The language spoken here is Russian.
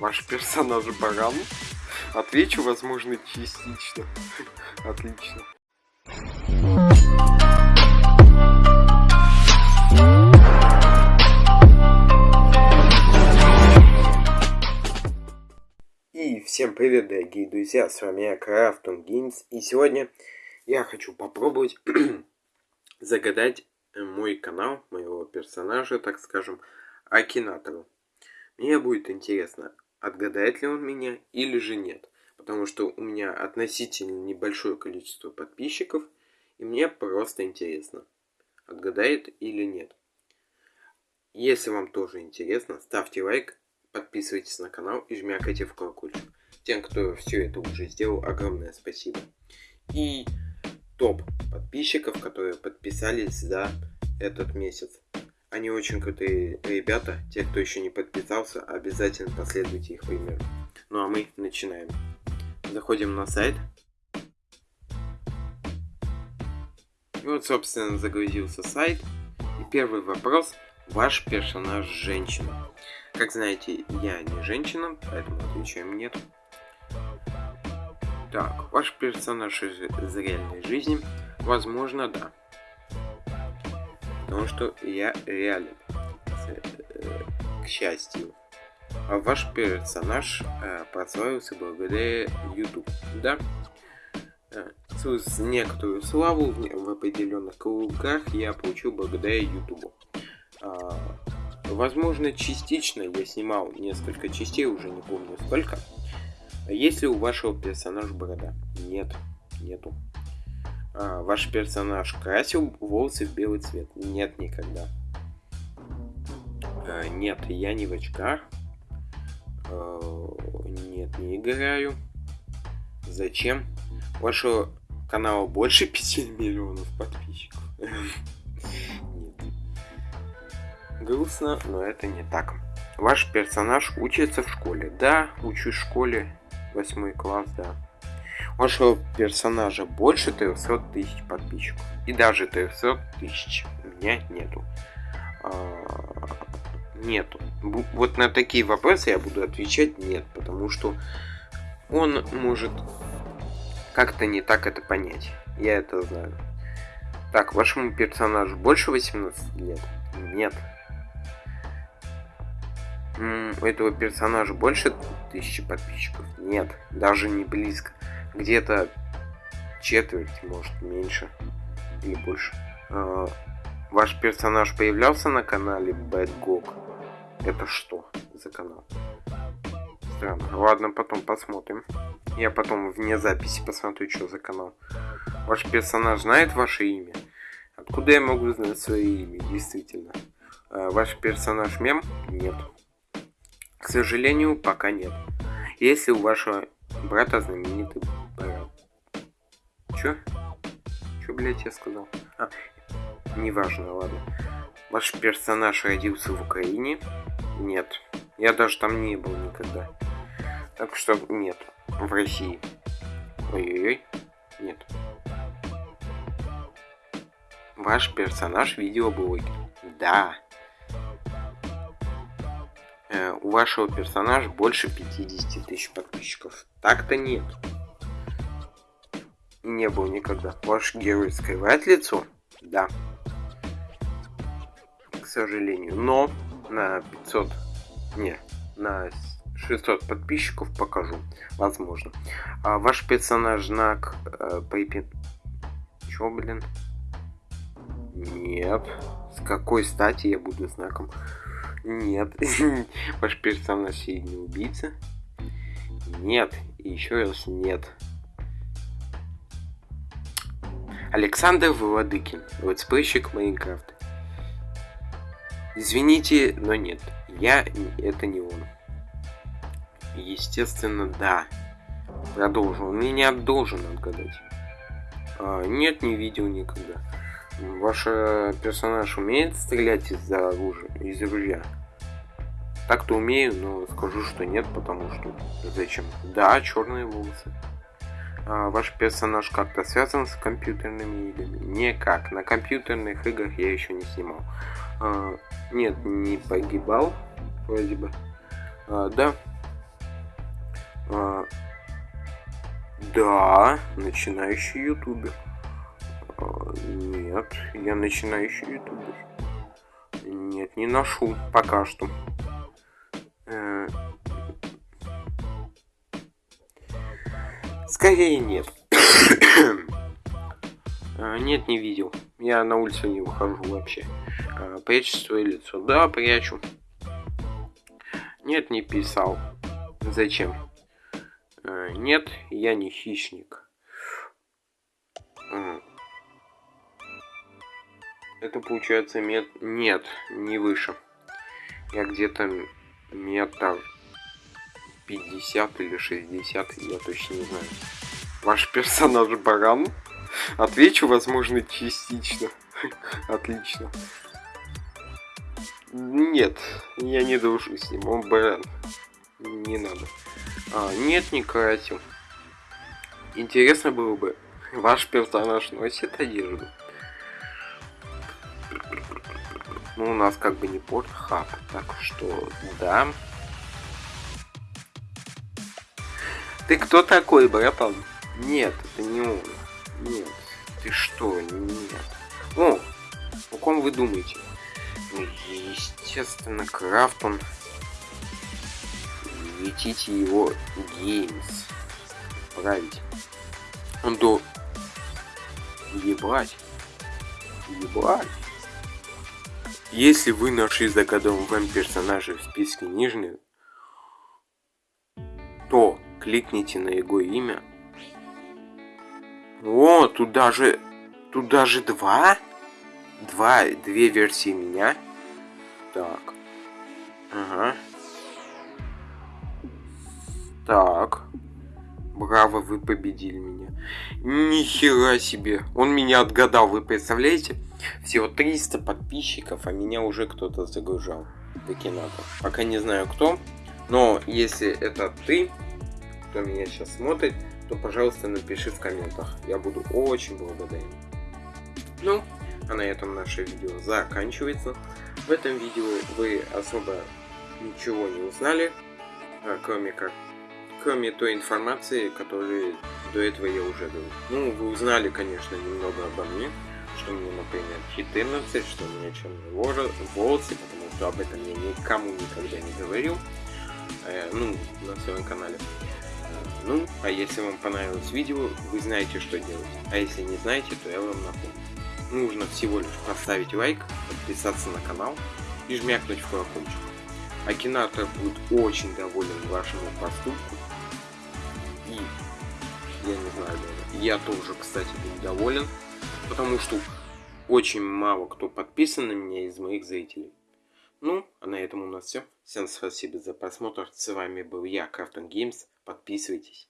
Ваш персонаж баран? Отвечу, возможно, частично. Отлично. И всем привет, дорогие друзья, с вами я, Крафтон Геймс, и сегодня я хочу попробовать загадать мой канал, моего персонажа, так скажем, Акинатору. Мне будет интересно, отгадает ли он меня или же нет. Потому что у меня относительно небольшое количество подписчиков, и мне просто интересно, отгадает или нет. Если вам тоже интересно, ставьте лайк, подписывайтесь на канал и жмякайте в колокольчик. Тем, кто все это уже сделал, огромное спасибо. И топ подписчиков, которые подписались за этот месяц. Они очень крутые ребята. Те, кто еще не подписался, обязательно последуйте их примеру. Ну а мы начинаем. Заходим на сайт. И вот, собственно, загрузился сайт. И первый вопрос. Ваш персонаж женщина. Как знаете, я не женщина, поэтому отвечаем нет. Так, ваш персонаж из реальной жизни? Возможно, да. Потому что я реален. Э, к счастью. А ваш персонаж э, прославился благодаря YouTube. Да? Э, некоторую славу в определенных кругах я получил благодаря YouTube. А, возможно, частично я снимал несколько частей, уже не помню сколько. Есть ли у вашего персонажа борода? Нет, нету. А, ваш персонаж красил волосы в белый цвет? Нет, никогда. А, нет, я не в очках. А, нет, не играю. Зачем? Вашего канала больше 5 миллионов подписчиков. Грустно, но это не так. Ваш персонаж учится в школе. Да, учусь в школе. Восьмой класс, да вашего персонажа больше 300 тысяч подписчиков. И даже 300 тысяч у меня нету. А, нету. Вот на такие вопросы я буду отвечать нет, потому что он может как-то не так это понять. Я это знаю. Так, вашему персонажу больше 18 лет? Нет. у этого персонажа больше тысячи подписчиков? Нет, даже не близко где-то четверть, может меньше или больше. А, ваш персонаж появлялся на канале Bad Gog? Это что за канал? Странно. Ладно, потом посмотрим. Я потом вне записи посмотрю, что за канал. Ваш персонаж знает ваше имя? Откуда я могу знать свое имя, действительно? А, ваш персонаж мем? Нет. К сожалению, пока нет. Если у вашего брата знаменитый Чё? Чё, блядь, я сказал? А, неважно, ладно. Ваш персонаж родился в Украине? Нет. Я даже там не был никогда. Так что нет. В России. Ой-ой-ой. Нет. Ваш персонаж видеоблогер. Да. Э, у вашего персонажа больше 50 тысяч подписчиков. Так-то нет не был никогда. Ваш герой скрывает лицо? Да. К сожалению. Но на 500... Не, на 600 подписчиков покажу. Возможно. А ваш персонаж знак э, Пейпин... Чё, блин? Нет. С какой стати я буду знаком? Нет. Ваш персонаж сильный убийца? Нет. И еще раз нет. Александр Владыкин, летсплейщик Майнкрафта. Извините, но нет, я это не он. Естественно, да. Продолжу. Он меня должен отгадать. А, нет, не видел никогда. Ваш персонаж умеет стрелять из оружия, из ружья? Так-то умею, но скажу, что нет, потому что зачем? Да, черные волосы. А, ваш персонаж как-то связан с компьютерными играми? Никак. На компьютерных играх я еще не снимал. А, нет, не погибал, вроде бы. А, да, да, начинающий ютубер. Нет, я начинающий ютубер. Нет, не ношу пока что. Скорее нет. А, нет, не видел. Я на улицу не выхожу вообще. А, прячь свое лицо. Да, прячу. Нет, не писал. Зачем? А, нет, я не хищник. Это получается мет... Нет, не выше. Я где-то метр 50 или 60, я точно не знаю. Ваш персонаж баран? Отвечу, возможно, частично. Отлично. Нет, я не дружу с ним, он баран. Не надо. А, нет, не красил. Интересно было бы, ваш персонаж носит одежду? Ну, у нас как бы не портхаб, так что да. Ты кто такой, братан? Нет, это не он. Нет. Ты что? Нет. О, о ком вы думаете? Ну, естественно, Крафтон. Летите его геймс. Править. Он до... Ебать. Ебать. Если вы нашли загаданного вам персонажа в списке нижних, кликните на его имя о, тут даже... Тут даже два? Два, две версии меня. Так. Ага. Так. Браво, вы победили меня. Нихера себе. Он меня отгадал, вы представляете? Всего 300 подписчиков, а меня уже кто-то загружал. Докинатор. Пока не знаю кто. Но если это ты, кто меня сейчас смотрит, то, пожалуйста, напиши в комментах. Я буду очень благодарен. Ну, а на этом наше видео заканчивается. В этом видео вы особо ничего не узнали, а, кроме как кроме той информации, которую до этого я уже дал. Ну, вы узнали, конечно, немного обо мне, что мне, например, 14, что у меня черные волосы, потому что об этом я никому никогда не говорил, э, ну, на своем канале. Ну, а если вам понравилось видео, вы знаете, что делать. А если не знаете, то я вам напомню. Нужно всего лишь поставить лайк, подписаться на канал и жмякнуть в колокольчик. Акинатор будет очень доволен вашему поступку. И я не знаю даже. Я тоже, кстати, буду доволен. Потому что очень мало кто подписан на меня из моих зрителей. Ну, а на этом у нас все. Всем спасибо за просмотр. С вами был я, Крафтон Геймс. Подписывайтесь.